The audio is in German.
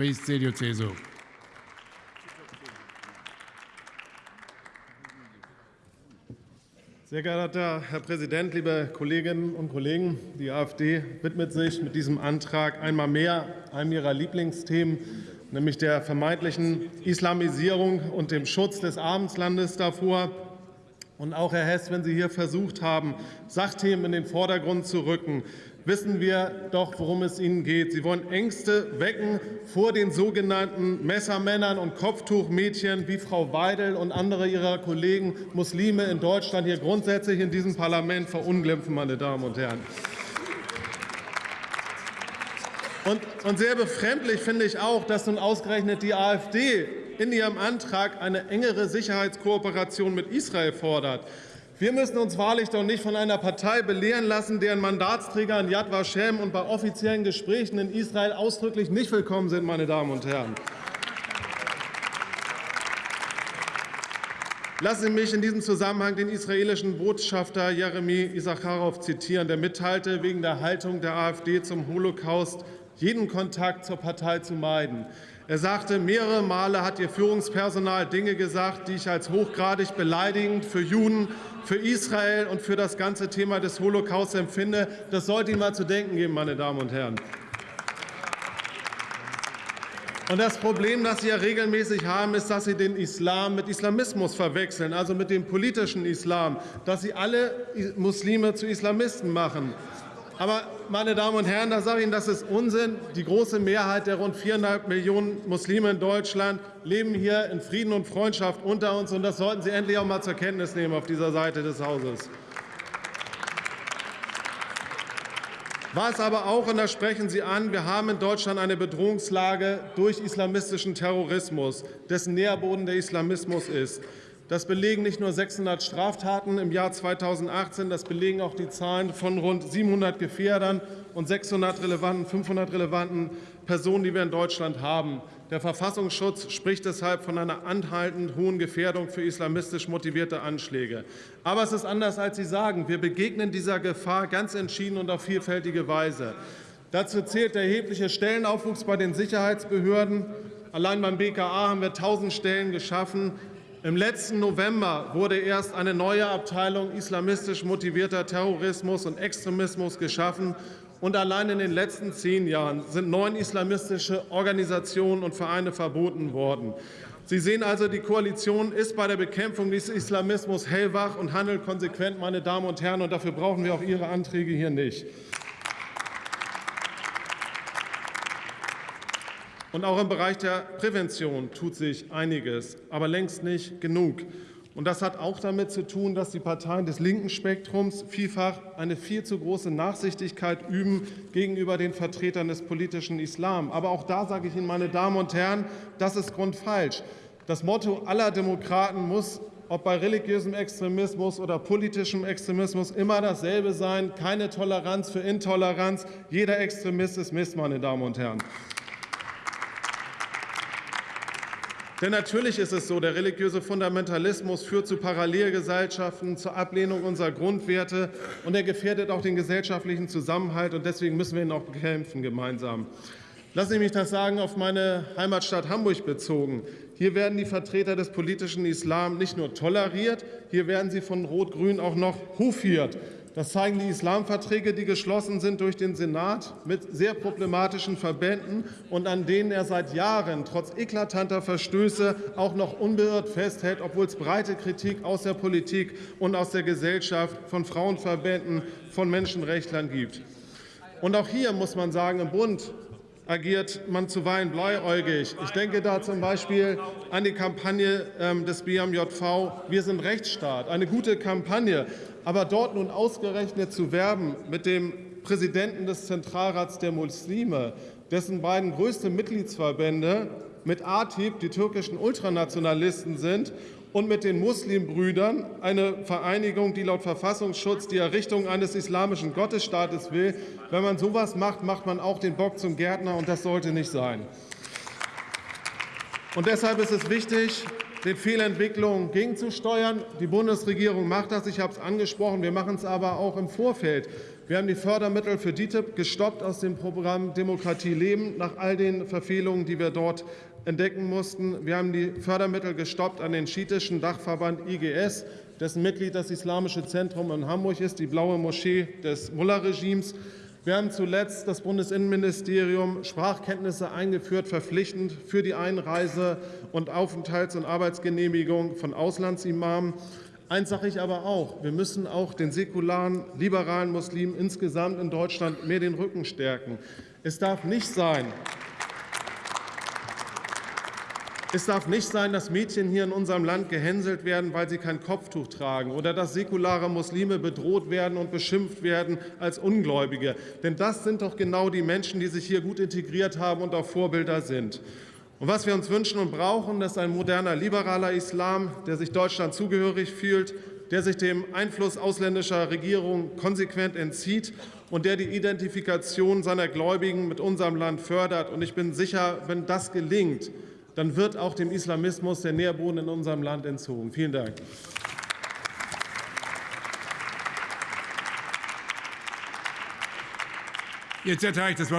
Ries, CDU, CSU. Sehr geehrter Herr Präsident, liebe Kolleginnen und Kollegen! Die AfD widmet sich mit diesem Antrag einmal mehr einem ihrer Lieblingsthemen, nämlich der vermeintlichen Islamisierung und dem Schutz des Abendslandes davor. Und auch, Herr Hess, wenn Sie hier versucht haben, Sachthemen in den Vordergrund zu rücken, wissen wir doch, worum es Ihnen geht. Sie wollen Ängste wecken vor den sogenannten Messermännern und Kopftuchmädchen wie Frau Weidel und andere ihrer Kollegen Muslime in Deutschland hier grundsätzlich in diesem Parlament verunglimpfen, meine Damen und Herren. Und, sehr befremdlich finde ich auch, dass nun ausgerechnet die AfD in ihrem Antrag eine engere Sicherheitskooperation mit Israel fordert. Wir müssen uns wahrlich doch nicht von einer Partei belehren lassen, deren Mandatsträger in Yad Vashem und bei offiziellen Gesprächen in Israel ausdrücklich nicht willkommen sind, meine Damen und Herren. Lassen Sie mich in diesem Zusammenhang den israelischen Botschafter Jeremy Isacharov zitieren, der mitteilte, wegen der Haltung der AfD zum Holocaust jeden Kontakt zur Partei zu meiden. Er sagte, mehrere Male hat ihr Führungspersonal Dinge gesagt, die ich als hochgradig beleidigend für Juden, für Israel und für das ganze Thema des Holocaust empfinde. Das sollte Ihnen mal zu denken geben, meine Damen und Herren. Und das Problem, das Sie ja regelmäßig haben, ist, dass Sie den Islam mit Islamismus verwechseln, also mit dem politischen Islam, dass Sie alle Muslime zu Islamisten machen. Aber, meine Damen und Herren, da sage ich Ihnen, das ist Unsinn. Die große Mehrheit der rund viereinhalb Millionen Muslime in Deutschland leben hier in Frieden und Freundschaft unter uns. Und das sollten Sie endlich auch mal zur Kenntnis nehmen auf dieser Seite des Hauses. Was aber auch, und da sprechen Sie an, wir haben in Deutschland eine Bedrohungslage durch islamistischen Terrorismus, dessen Nährboden der Islamismus ist. Das belegen nicht nur 600 Straftaten im Jahr 2018, das belegen auch die Zahlen von rund 700 Gefährdern und 600 relevanten, 500 relevanten Personen, die wir in Deutschland haben. Der Verfassungsschutz spricht deshalb von einer anhaltend hohen Gefährdung für islamistisch motivierte Anschläge. Aber es ist anders, als Sie sagen. Wir begegnen dieser Gefahr ganz entschieden und auf vielfältige Weise. Dazu zählt der erhebliche Stellenaufwuchs bei den Sicherheitsbehörden. Allein beim BKA haben wir 1000 Stellen geschaffen. Im letzten November wurde erst eine neue Abteilung islamistisch motivierter Terrorismus und Extremismus geschaffen. Und allein in den letzten zehn Jahren sind neun islamistische Organisationen und Vereine verboten worden. Sie sehen also, die Koalition ist bei der Bekämpfung des Islamismus hellwach und handelt konsequent, meine Damen und Herren. Und dafür brauchen wir auch Ihre Anträge hier nicht. Und auch im Bereich der Prävention tut sich einiges, aber längst nicht genug. Und das hat auch damit zu tun, dass die Parteien des linken Spektrums vielfach eine viel zu große Nachsichtigkeit üben gegenüber den Vertretern des politischen Islam. Aber auch da sage ich Ihnen, meine Damen und Herren, das ist grundfalsch. Das Motto aller Demokraten muss, ob bei religiösem Extremismus oder politischem Extremismus, immer dasselbe sein. Keine Toleranz für Intoleranz. Jeder Extremist ist Mist, meine Damen und Herren. Denn natürlich ist es so, der religiöse Fundamentalismus führt zu Parallelgesellschaften, zur Ablehnung unserer Grundwerte, und er gefährdet auch den gesellschaftlichen Zusammenhalt. Und deswegen müssen wir ihn auch bekämpfen gemeinsam. Lassen Sie mich das sagen, auf meine Heimatstadt Hamburg bezogen. Hier werden die Vertreter des politischen Islam nicht nur toleriert, hier werden sie von Rot-Grün auch noch hofiert. Das zeigen die Islamverträge, die geschlossen sind durch den Senat mit sehr problematischen Verbänden und an denen er seit Jahren trotz eklatanter Verstöße auch noch unbeirrt festhält, obwohl es breite Kritik aus der Politik und aus der Gesellschaft, von Frauenverbänden, von Menschenrechtlern gibt. Und auch hier muss man sagen, im Bund agiert man zuweilen blauäugig. Ich denke da zum Beispiel an die Kampagne ähm, des BMJV Wir sind Rechtsstaat, eine gute Kampagne. Aber dort nun ausgerechnet zu werben mit dem Präsidenten des Zentralrats der Muslime, dessen beiden größte Mitgliedsverbände mit ATIP die türkischen Ultranationalisten sind und mit den Muslimbrüdern, eine Vereinigung, die laut Verfassungsschutz die Errichtung eines islamischen Gottesstaates will. Wenn man sowas macht, macht man auch den Bock zum Gärtner, und das sollte nicht sein. Und deshalb ist es wichtig, den Fehlentwicklungen gegenzusteuern. Die Bundesregierung macht das, ich habe es angesprochen. Wir machen es aber auch im Vorfeld. Wir haben die Fördermittel für DITIB gestoppt aus dem Programm Demokratie leben, nach all den Verfehlungen, die wir dort entdecken mussten. Wir haben die Fördermittel gestoppt an den schiitischen Dachverband IGS, dessen Mitglied das Islamische Zentrum in Hamburg ist, die blaue Moschee des Mullah-Regimes. Wir haben zuletzt das Bundesinnenministerium Sprachkenntnisse eingeführt, verpflichtend für die Einreise und Aufenthalts- und Arbeitsgenehmigung von Auslandsimamen. Eins sage ich aber auch, wir müssen auch den säkularen, liberalen Muslimen insgesamt in Deutschland mehr den Rücken stärken. Es darf nicht sein, es darf nicht sein, dass Mädchen hier in unserem Land gehänselt werden, weil sie kein Kopftuch tragen, oder dass säkulare Muslime bedroht werden und beschimpft werden als Ungläubige. Denn das sind doch genau die Menschen, die sich hier gut integriert haben und auch Vorbilder sind. Und was wir uns wünschen und brauchen, ist ein moderner, liberaler Islam, der sich Deutschland zugehörig fühlt, der sich dem Einfluss ausländischer Regierungen konsequent entzieht und der die Identifikation seiner Gläubigen mit unserem Land fördert. Und ich bin sicher, wenn das gelingt, dann wird auch dem Islamismus der Nährboden in unserem Land entzogen. Vielen Dank. Jetzt erteile ich das Wort